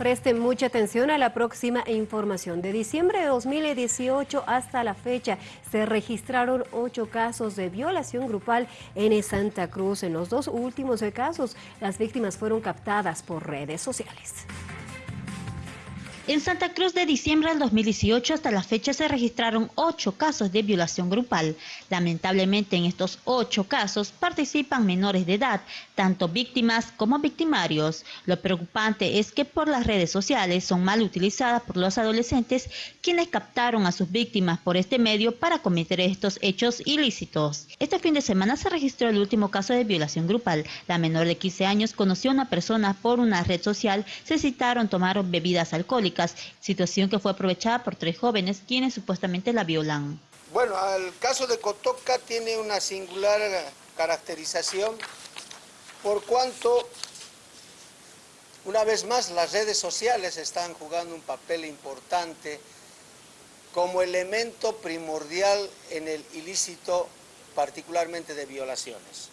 Presten mucha atención a la próxima información. De diciembre de 2018 hasta la fecha se registraron ocho casos de violación grupal en Santa Cruz. En los dos últimos casos, las víctimas fueron captadas por redes sociales. En Santa Cruz de diciembre del 2018 hasta la fecha se registraron ocho casos de violación grupal. Lamentablemente en estos ocho casos participan menores de edad, tanto víctimas como victimarios. Lo preocupante es que por las redes sociales son mal utilizadas por los adolescentes quienes captaron a sus víctimas por este medio para cometer estos hechos ilícitos. Este fin de semana se registró el último caso de violación grupal. La menor de 15 años conoció a una persona por una red social, se citaron, tomaron bebidas alcohólicas situación que fue aprovechada por tres jóvenes quienes supuestamente la violan. Bueno, el caso de Cotoca tiene una singular caracterización por cuanto, una vez más, las redes sociales están jugando un papel importante como elemento primordial en el ilícito, particularmente de violaciones.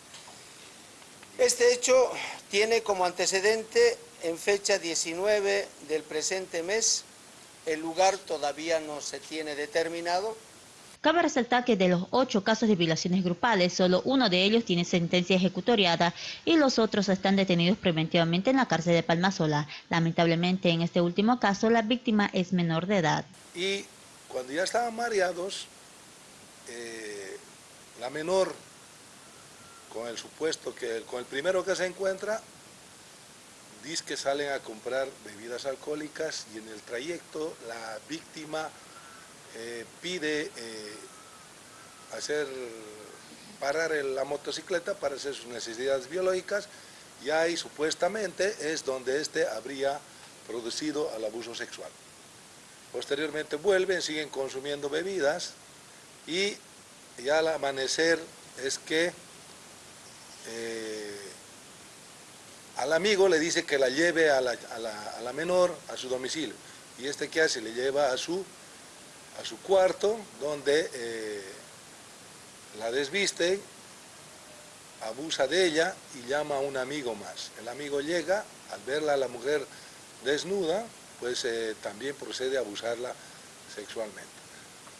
Este hecho tiene como antecedente en fecha 19 del presente mes, el lugar todavía no se tiene determinado. Cabe resaltar que de los ocho casos de violaciones grupales, solo uno de ellos tiene sentencia ejecutoriada y los otros están detenidos preventivamente en la cárcel de Palmasola. Lamentablemente, en este último caso, la víctima es menor de edad. Y cuando ya estaban mareados, eh, la menor, con el supuesto que con el primero que se encuentra, dice que salen a comprar bebidas alcohólicas y en el trayecto la víctima eh, pide eh, hacer parar la motocicleta para hacer sus necesidades biológicas y ahí supuestamente es donde éste habría producido el abuso sexual. Posteriormente vuelven, siguen consumiendo bebidas y ya al amanecer es que eh, al amigo le dice que la lleve a la, menor a su domicilio. Y este que hace, le lleva a su, a su cuarto, donde eh, la desviste, abusa de ella y llama a un amigo más. El amigo llega, al verla a la mujer desnuda, pues eh, también procede a abusarla sexualmente.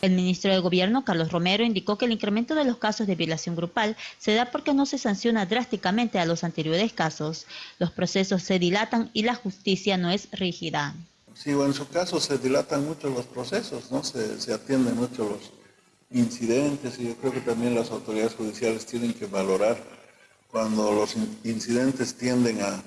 El ministro de Gobierno, Carlos Romero, indicó que el incremento de los casos de violación grupal se da porque no se sanciona drásticamente a los anteriores casos. Los procesos se dilatan y la justicia no es rígida. Sí, en su caso se dilatan mucho los procesos, ¿no? Se, atienden mucho los incidentes y yo creo que también las autoridades judiciales tienen que valorar cuando los incidentes tienden a,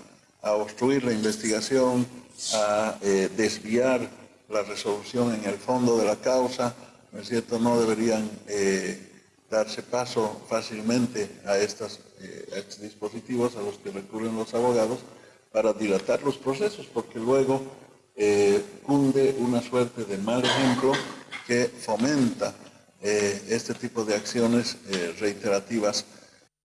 obstruir la investigación, a eh, desviar la resolución en el fondo de la causa, ¿no cierto?, no deberían eh, darse paso fácilmente a, eh, estos dispositivos a los que recurren los abogados para dilatar los procesos, porque luego eh, cunde una suerte de mal ejemplo que fomenta este tipo de acciones reiterativas